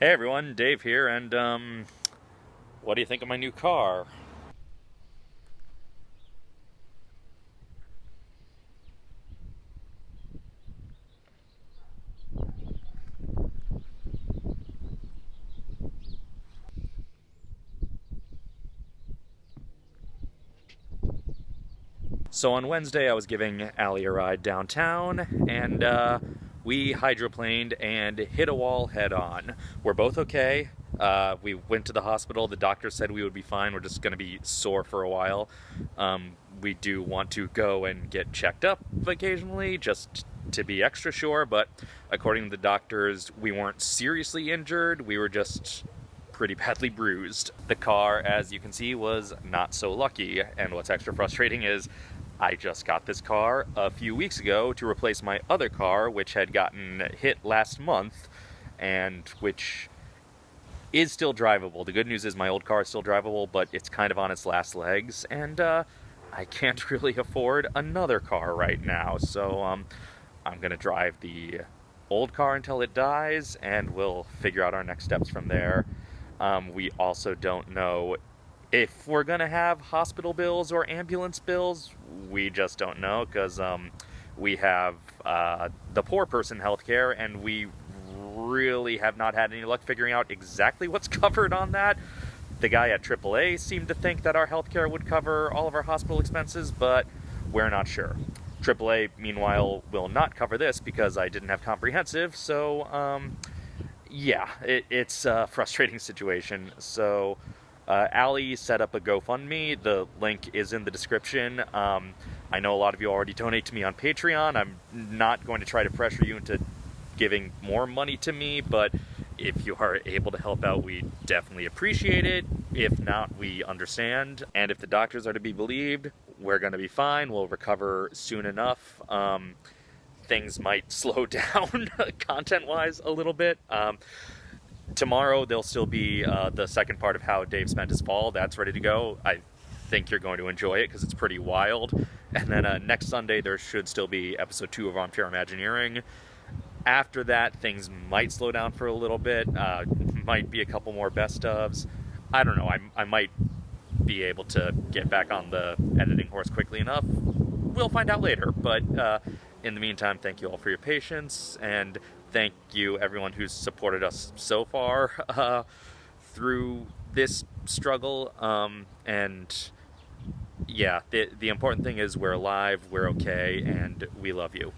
Hey everyone, Dave here, and um, what do you think of my new car? So on Wednesday, I was giving Allie a ride downtown, and uh, we hydroplaned and hit a wall head on. We're both okay. Uh, we went to the hospital. The doctor said we would be fine. We're just going to be sore for a while. Um, we do want to go and get checked up occasionally just to be extra sure, but according to the doctors, we weren't seriously injured. We were just pretty badly bruised. The car, as you can see, was not so lucky, and what's extra frustrating is I just got this car a few weeks ago to replace my other car, which had gotten hit last month, and which is still drivable. The good news is my old car is still drivable, but it's kind of on its last legs, and uh, I can't really afford another car right now. So um, I'm going to drive the old car until it dies, and we'll figure out our next steps from there. Um, we also don't know if we're going to have hospital bills or ambulance bills. We just don't know because um, we have uh, the poor person healthcare, and we really have not had any luck figuring out exactly what's covered on that. The guy at AAA seemed to think that our healthcare would cover all of our hospital expenses, but we're not sure. AAA, meanwhile, will not cover this because I didn't have comprehensive, so um, yeah, it, it's a frustrating situation. So, uh, Allie set up a GoFundMe. The link is in the description. Um, I know a lot of you already donate to me on Patreon. I'm not going to try to pressure you into giving more money to me, but if you are able to help out, we definitely appreciate it. If not, we understand. And if the doctors are to be believed, we're going to be fine. We'll recover soon enough. Um, things might slow down content-wise a little bit. Um, tomorrow there'll still be uh, the second part of how Dave spent his fall. That's ready to go. I think you're going to enjoy it because it's pretty wild. And then uh, next Sunday there should still be episode two of Armchair Imagineering. After that, things might slow down for a little bit. Uh, might be a couple more best ofs. I don't know. I, I might be able to get back on the editing horse quickly enough. We'll find out later. But uh, in the meantime, thank you all for your patience, and thank you everyone who's supported us so far uh, through this struggle. Um, and yeah, the, the important thing is we're alive, we're okay, and we love you.